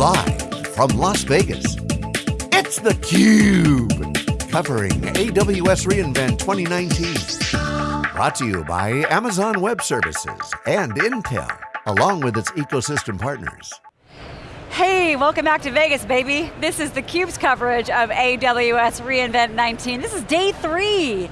Live from Las Vegas, it's theCUBE. Covering AWS reInvent 2019. Brought to you by Amazon Web Services and Intel, along with its ecosystem partners. Hey, welcome back to Vegas, baby. This is theCUBE's coverage of AWS reInvent 19. This is day three.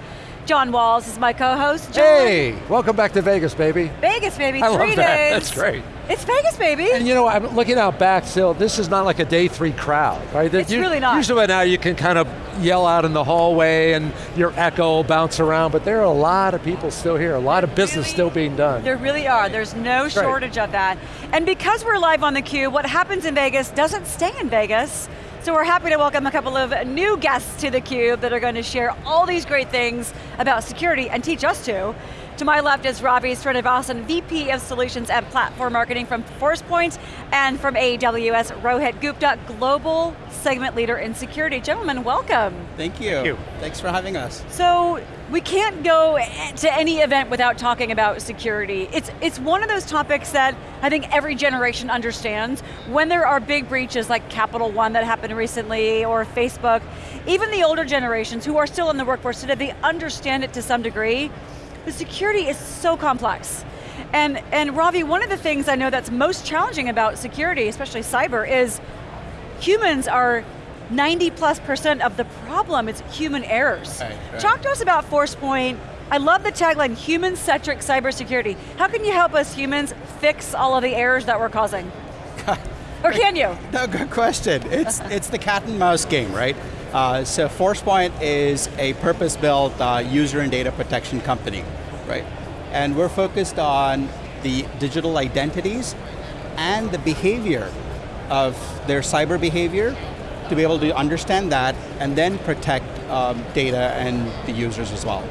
John Walls is my co-host. Hey, welcome back to Vegas, baby. Vegas, baby, I three love that. days. That's great. It's Vegas, baby. And you know, I'm looking out back still, this is not like a day three crowd, right? It's You- really not. Usually by now you can kind of yell out in the hallway and your echo bounce around, but there are a lot of people still here, a lot of business Really- still being done. There really are, there's no shortage of that. And because we're live on theCUBE, what happens in Vegas doesn't stay in Vegas. So we're happy to welcome a couple of new guests to theCUBE that are going to share all these great things about security and teach us to. To my left is Ravi Srinivasan, VP of Solutions and Platform Marketing from ForcePoint, and from AWS, Rohit Gupta, Global Segment Leader in Security. Gentlemen, welcome. Thank you. you. Thanks for having us. So we can't go eh, to any event without talking about security. It's, it's one of those topics that I think every generation understands. When there are big breaches like Capital One that happened recently, or Facebook, even the older generations who are still in the workforce today, they understand it to some degree. The security is so complex. And, and Ravi, one of the things I know that's most challenging about security, especially cyber, is humans are 90 plus percent of the problem, is human errors. Right, right. Talk to us about ForcePoint. I love the tagline, human-centric cybersecurity. How can you help us humans fix all of the errors that we're causing? or can you? No, good question. It's, it's the cat and mouse game, right? Uh, so ForcePoint is a purpose-built uh, user and data protection company, right? And we're focused on the digital identities and the behavior of their cyber behavior to be able to understand that and then protect um, data and the users as well.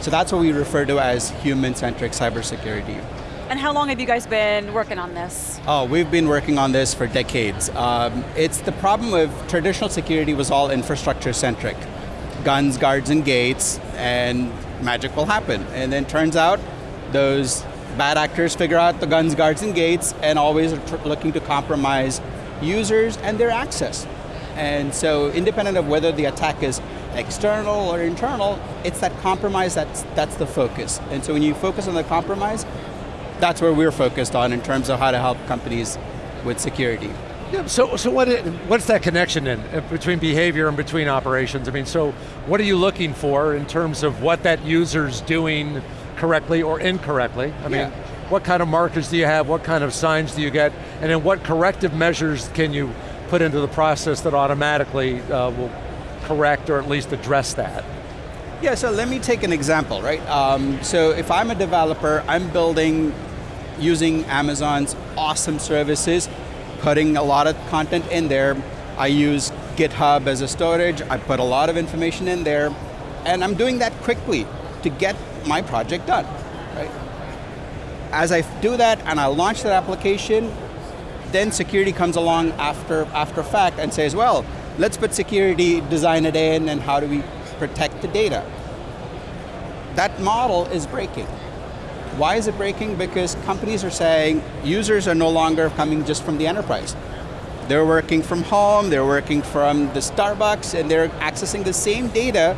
So that's what we refer to as human-centric cybersecurity. And how long have you guys been working on this? Oh, we've been working on this for decades. Um, it's the problem of traditional security was all infrastructure centric. Guns, guards, and gates, and magic will happen. And then turns out those bad actors figure out the guns, guards, and gates and always are looking to compromise users and their access. And so independent of whether the attack is external or internal, it's that compromise that's, that's the focus. And so when you focus on the compromise, that's where we're focused on in terms of how to help companies with security. Yeah, so, so what, what's that connection in uh, between behavior and between operations? I mean, so what are you looking for in terms of what that user's doing correctly or incorrectly? I mean, what kind of markers do you have? What kind of signs do you get? And then what corrective measures can you put into the process that automatically uh, will correct or at least address that? Yeah, so let me take an example, right? Um, so if I'm a developer, I'm building using Amazon's awesome services, putting a lot of content in there. I use GitHub as a storage, I put a lot of information in there, and I'm doing that quickly to get my project done, right? As I do that and I launch that application, then security comes along after, after fact and says, well, let's put security, design it in, and how do we protect the data? That model is breaking. Why is it breaking? Because companies are saying users are no longer coming just from the enterprise. They're working from home, they're working from the Starbucks, and they're accessing the same data,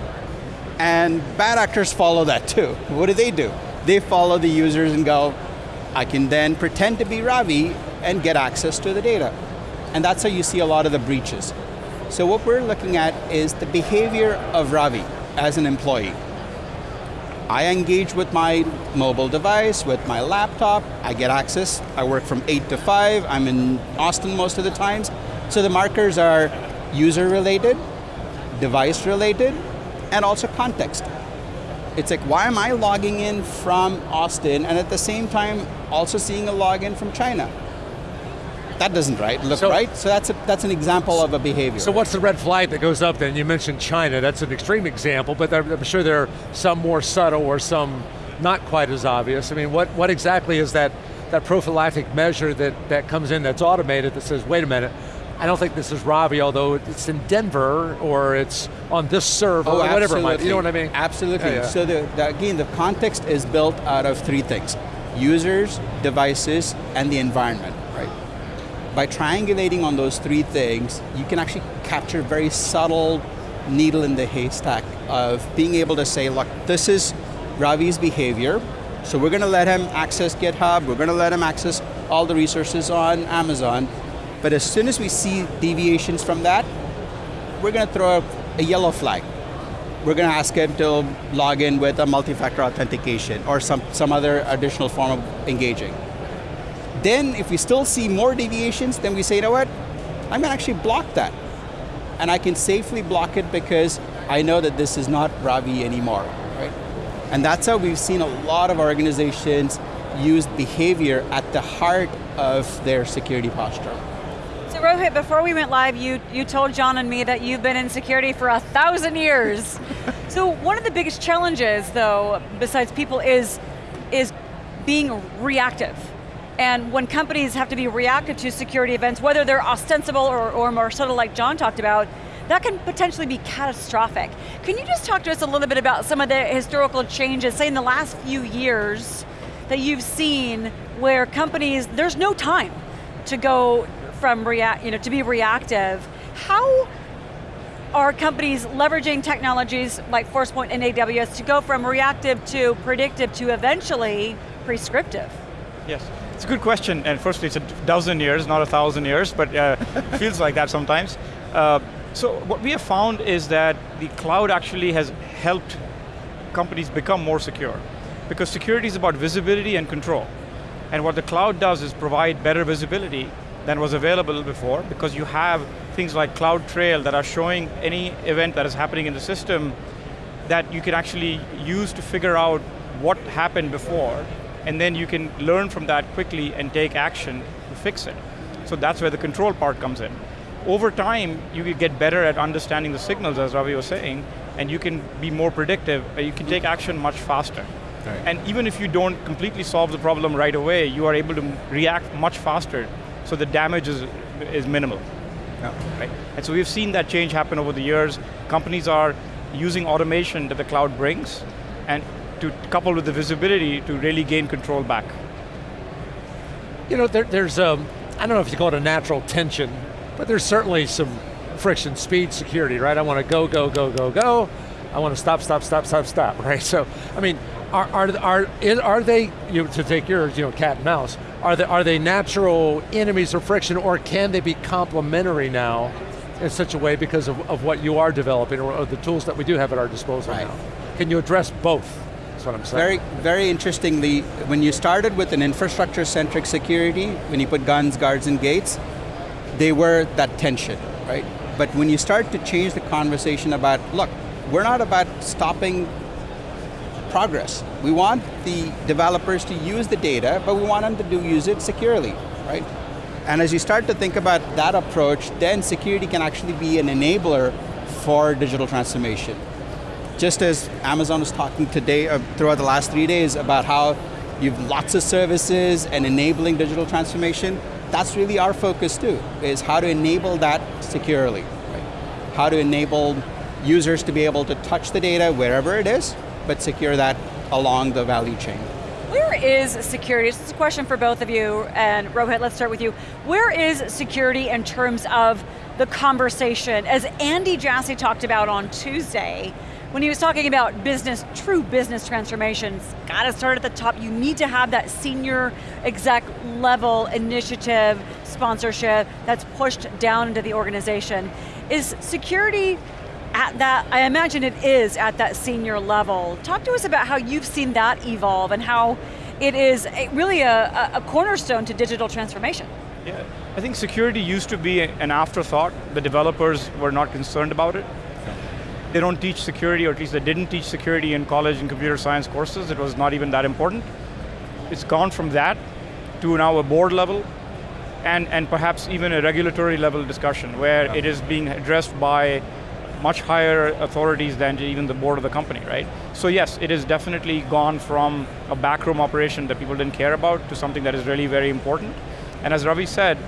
and bad actors follow that too. What do they do? They follow the users and go, I can then pretend to be Ravi and get access to the data. And that's how you see a lot of the breaches. So what we're looking at is the behavior of Ravi as an employee. I engage with my mobile device, with my laptop, I get access, I work from 8 to 5, I'm in Austin most of the times. So the markers are user related, device related, and also context. It's like, why am I logging in from Austin and at the same time also seeing a login from China? That doesn't right, look So- right. So that's, a, that's an example of a behavior. So what's the red flag that goes up then? You mentioned China, that's an extreme example, but I'm sure there are some more subtle or some not quite as obvious. I mean, what, what exactly is that, that prophylactic measure that, that comes in that's automated that says, wait a minute, I don't think this is Ravi, although it's in Denver or it's on this server Oh, or whatever it might be. You know what I mean? Absolutely. Yeah, yeah. So the, the, again, the context is built out of three things. Users, devices, and the environment, right? by triangulating on those three things, you can actually capture very subtle needle in the haystack of being able to say, look, this is Ravi's behavior, so we're going to let him access GitHub, we're going to let him access all the resources on Amazon, but as soon as we see deviations from that, we're going to throw a, a yellow flag. We're going to ask him to log in with a multi-factor authentication or some, some other additional form of engaging. Then if we still see more deviations, then we say, you know what, I'm going to actually block that. And I can safely block it because I know that this is not Ravi anymore, right? And that's how we've seen a lot of organizations use behavior at the heart of their security posture. So Rohit, before we went live, you, you told John and me that you've been in security for a thousand years. so one of the biggest challenges, though, besides people, is, is being reactive and when companies have to be reactive to security events, whether they're ostensible or, or more subtle like John talked about, that can potentially be catastrophic. Can you just talk to us a little bit about some of the historical changes, say in the last few years, that you've seen where companies, there's no time to go from react, you know, to be reactive. How are companies leveraging technologies like Forcepoint and AWS to go from reactive to predictive to eventually prescriptive? Yes. It's a good question, and firstly, it's a dozen years, not a thousand years, but uh, feels like that sometimes. Uh, so what we have found is that the cloud actually has helped companies become more secure. Because security is about visibility and control. And what the cloud does is provide better visibility than was available before, because you have things like CloudTrail that are showing any event that is happening in the system that you can actually use to figure out what happened before and then you can learn from that quickly and take action to fix it. So that's where the control part comes in. Over time, you get better at understanding the signals, as Ravi was saying, and you can be more predictive, you can take action much faster. Right. And even if you don't completely solve the problem right away, you are able to react much faster, so the damage is, is minimal. Yeah. Right? And so we've seen that change happen over the years. Companies are using automation that the cloud brings, and to couple with the visibility to really gain control back. You know, there, there's, a, um, I don't know if you call it a natural tension, but there's certainly some friction, speed, security, right? I want to go, go, go, go, go. I want to stop, stop, stop, stop, stop, right? So, I mean, are, are, are, are they, you know, to take yours, you know, cat and mouse, are they, are they natural enemies of friction or can they be complementary now in such a way because of, of what you are developing or, or the tools that we do have at our disposal right. now? Can you address both? That's what I'm saying. Very, very interestingly, when you started with an infrastructure-centric security, when you put guns, guards, and gates, they were that tension, right? But when you start to change the conversation about, look, we're not about stopping progress. We want the developers to use the data, but we want them to do use it securely, right? And as you start to think about that approach, then security can actually be an enabler for digital transformation just as Amazon was talking today, uh, throughout the last three days, about how you've lots of services and enabling digital transformation, that's really our focus too, is how to enable that securely. Right? How to enable users to be able to touch the data wherever it is, but secure that along the value chain. Where is security, this is a question for both of you, and Rohit, let's start with you. Where is security in terms of the conversation? As Andy Jassy talked about on Tuesday, when he was talking about business, true business transformations, got to start at the top. You need to have that senior exec level initiative, sponsorship that's pushed down into the organization. Is security at that, I imagine it is at that senior level. Talk to us about how you've seen that evolve and how it is really a, a cornerstone to digital transformation. Yeah, I think security used to be an afterthought. The developers were not concerned about it they don't teach security, or at least they didn't teach security in college and computer science courses. It was not even that important. It's gone from that to now a board level, and, and perhaps even a regulatory level discussion where yeah. it is being addressed by much higher authorities than even the board of the company, right? So yes, it has definitely gone from a backroom operation that people didn't care about to something that is really very important. And as Ravi said,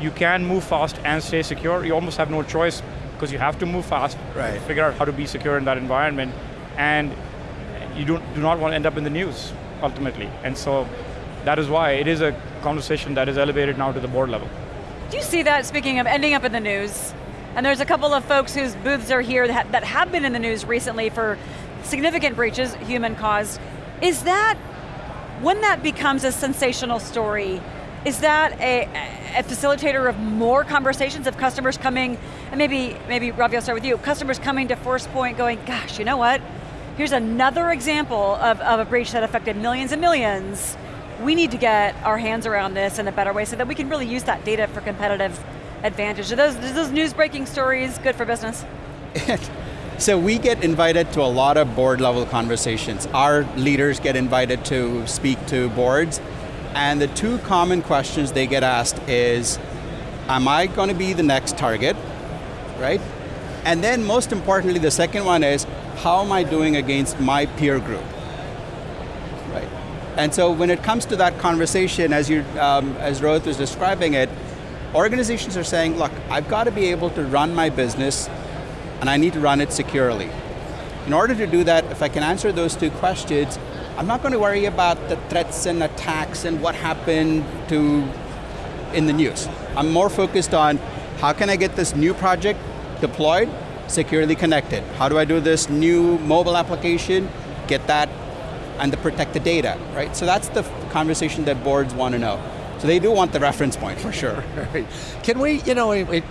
you can move fast and stay secure. You almost have no choice because you have to move fast, right. figure out how to be secure in that environment, and you don't, do not want to end up in the news, ultimately. And so that is why it is a conversation that is elevated now to the board level. Do you see that, speaking of ending up in the news? And there's a couple of folks whose booths are here that, that have been in the news recently for significant breaches, human caused. Is that, when that becomes a sensational story, is that a, a, facilitator of more conversations of customers coming, and maybe, maybe Ravi, I'll start with you, customers coming to Forcepoint going, gosh, you know what? Here's another example of, of a breach that affected millions and millions. We need to get our hands around this in a better way so that we can really use that data for competitive advantage. Are those, those news breaking stories good for business? so we get invited to a lot of board level conversations. Our leaders get invited to speak to boards, and the two common questions they get asked is, am I going to be the next target, right? And then most importantly, the second one is, how am I doing against my peer group? Right. And so when it comes to that conversation, as, you, um, as Rohit was describing it, organizations are saying, look, I've got to be able to run my business and I need to run it securely. In order to do that, if I can answer those two questions, I'm not going to worry about the threats and attacks and what happened to in the news. I'm more focused on how can I get this new project deployed, securely connected? How do I do this new mobile application, get that, and the protect the data, right? So that's the conversation that boards want to know. So they do want the reference point for sure. Right. Can we, you know, it,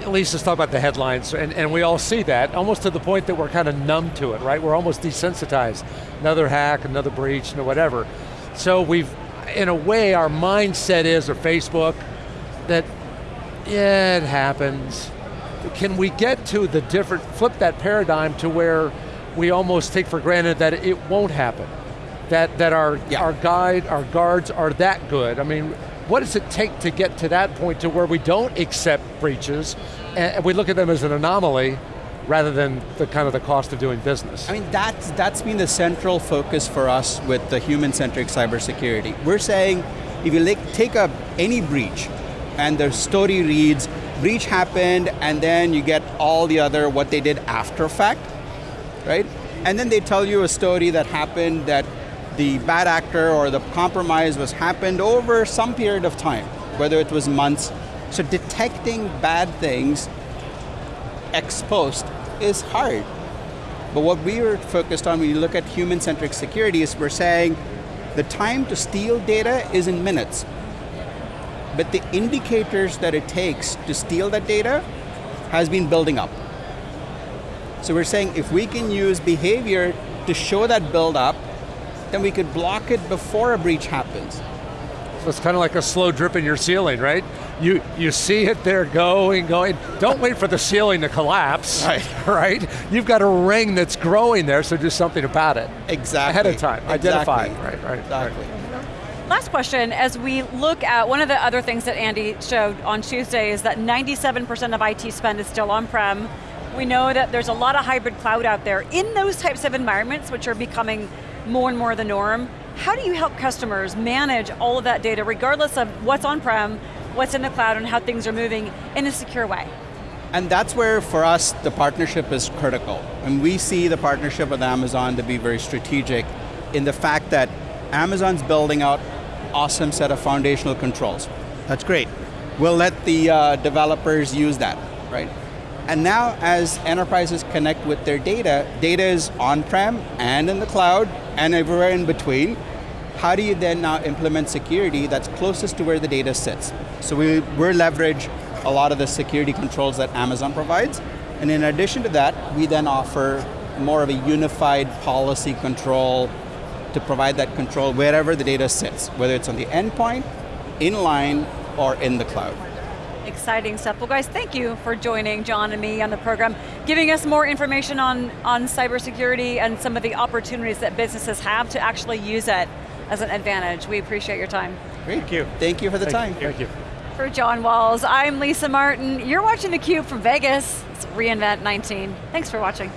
at least let's talk about the headlines, and, and we all see that, almost to the point that we're kind of numb to it, right? We're almost desensitized. Another hack, another breach, and whatever. So we've, in a way, our mindset is, or Facebook, that, yeah, it happens. Can we get to the different, flip that paradigm to where we almost take for granted that it won't happen? That, that our, yeah. our guide, our guards are that good. I mean, what does it take to get to that point to where we don't accept breaches, and we look at them as an anomaly, rather than the kind of the cost of doing business. I mean, that's, that's been the central focus for us with the human-centric cybersecurity. We're saying, if you take up any breach, and the story reads, breach happened, and then you get all the other, what they did after fact, right? And then they tell you a story that happened that the bad actor or the compromise was happened over some period of time, whether it was months. So detecting bad things exposed is hard. But what we are focused on when you look at human-centric security is we're saying the time to steal data is in minutes. But the indicators that it takes to steal that data has been building up. So we're saying if we can use behavior to show that build up then we could block it before a breach happens. So it's kind of like a slow drip in your ceiling, right? You, you see it there going, going. Don't wait for the ceiling to collapse, right. right? You've got a ring that's growing there, so do something about it. Exactly. Ahead of time, exactly. identify Right, right, exactly. Right. Last question, as we look at, one of the other things that Andy showed on Tuesday is that 97% of IT spend is still on-prem. We know that there's a lot of hybrid cloud out there. In those types of environments, which are becoming more and more of the norm. How do you help customers manage all of that data, regardless of what's on-prem, what's in the cloud, and how things are moving in a secure way? And that's where, for us, the partnership is critical. And we see the partnership with Amazon to be very strategic in the fact that Amazon's building out awesome set of foundational controls. That's great. We'll let the uh, developers use that, right? And now as enterprises connect with their data, data is on-prem and in the cloud and everywhere in between. How do you then now implement security that's closest to where the data sits? So we, we leverage a lot of the security controls that Amazon provides. And in addition to that, we then offer more of a unified policy control to provide that control wherever the data sits, whether it's on the endpoint, inline, or in the cloud. Exciting stuff. Well guys, thank you for joining John and me on the program, giving us more information on, on cybersecurity and some of the opportunities that businesses have to actually use it as an advantage. We appreciate your time. Thank you. Thank you for the thank time. You. Thank you. For John Walls, I'm Lisa Martin. You're watching theCUBE from Vegas. It's reInvent 19. Thanks for watching.